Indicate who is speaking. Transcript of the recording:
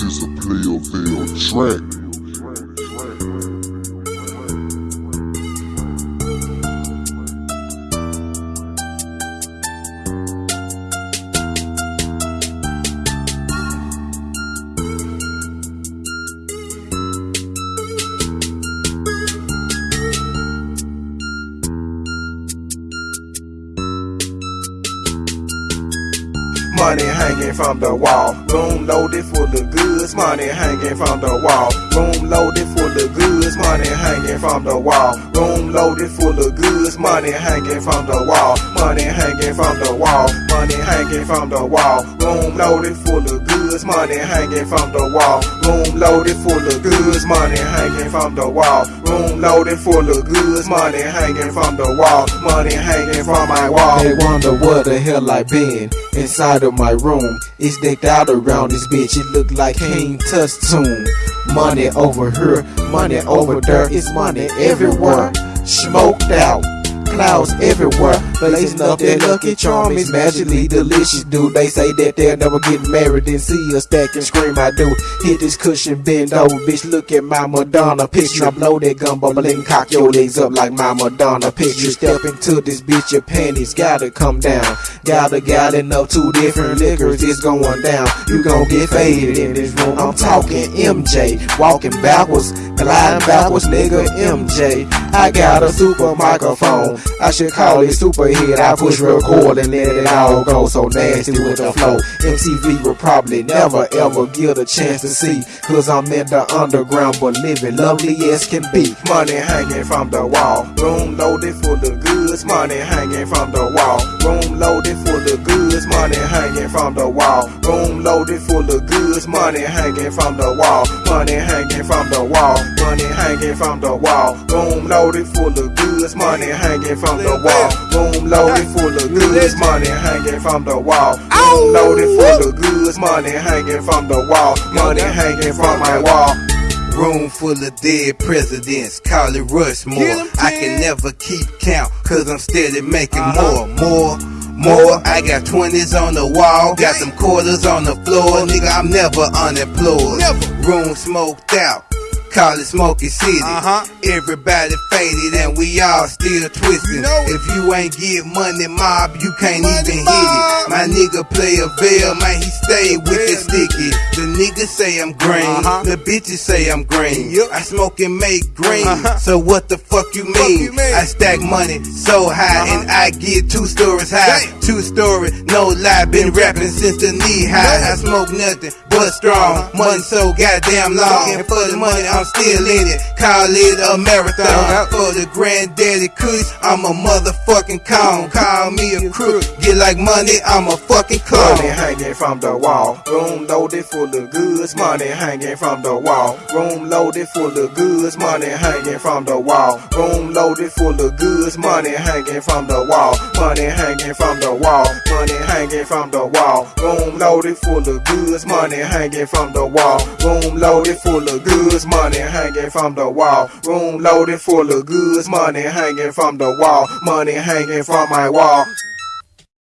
Speaker 1: This is a Playerville track.
Speaker 2: Money hanging from the wall, room loaded full of goods. Money hanging from the wall, room loaded full of goods. Money hanging from the wall, room loaded full of goods. Money hanging from the wall, money hanging from the wall, money hanging from the wall. Room loaded full of goods. Money hanging from the wall, room loaded full of goods. Money hanging from the wall, room loaded full of goods. Money hanging from the wall, money hanging from my wall.
Speaker 3: They wonder what the hell I been inside of my room. It's decked out around this bitch. It look like King Tut's tomb. Money over here, money over there. It's money everywhere. Smoked out. Clouds everywhere, blazing up that lucky charm is magically delicious, dude. They say that they'll never get married and see us stack and scream. I do hit this cushion, bend over, bitch. Look at my Madonna picture. I blow that gun, bubbling, cock your legs up like my Madonna picture. Step into this bitch, your panties gotta come down. Gotta got enough two different liquors, it's going down. You gon' get faded in this room. I'm talking MJ, walking backwards, gliding backwards, nigga. MJ, I got a super microphone. I should call it super hit. I push record and let it all go so nasty with the flow. MTV will probably never ever get a chance to see. Cause I'm in the underground but living lovely as can be.
Speaker 2: Money hanging from the wall, room loaded full of goods. Money hanging from the wall, room loaded full of goods. Money hanging from the wall, room loaded full of goods. Money hanging from the wall, money hanging from the wall, money hanging from the wall, room loaded full of goods. Money hanging from the wall, room loaded full of goods. Money hanging from the wall, room loaded full of goods. Money hanging from the wall, money hanging from my wall.
Speaker 4: Room full of dead presidents, call it Rushmore. I can never keep count, cause I'm steady making more, more, more. I got 20s on the wall, got some quarters on the floor. Nigga, I'm never unemployed. Room smoked out. Call it Smoky City.
Speaker 5: Uh-huh.
Speaker 4: Everybody faded and we all still twisting.
Speaker 5: know
Speaker 4: if you ain't get money mob, you can't
Speaker 5: Money
Speaker 4: even hit it. My nigga play a veil, man, he stay with it
Speaker 5: Real
Speaker 4: sticky. The niggas say I'm green,
Speaker 5: Uh-huh.
Speaker 4: the bitches say I'm green.
Speaker 5: Yup.
Speaker 4: I smoke and make green,
Speaker 5: Uh-huh.
Speaker 4: so what the fuck you mean?
Speaker 5: you mean?
Speaker 4: I stack money so high
Speaker 5: Uh-huh.
Speaker 4: and I get two stories high.
Speaker 5: Damn.
Speaker 4: Two story, no lie, been rapping since the knee high. I smoke nothing but strong,
Speaker 5: Uh-huh.
Speaker 4: money so goddamn long, and for the money I'm still in it. Call it a marathon. For the granddaddy kush, I'm a motherfucking clown. Call me a crook, get like money, I'm a fucking clown.
Speaker 2: Money hanging from the wall, room loaded full of goods. Money hanging from the wall, room loaded full of goods. Money hanging from the wall, room loaded full of goods. Money hanging from the wall, money hanging from the wall, money hanging from the wall. Room loaded full of goods. Money hanging from the wall, room loaded full of goods. Money hanging from the wall, room loaded full of goods. Money hanging from the wall, money hanging from my wall.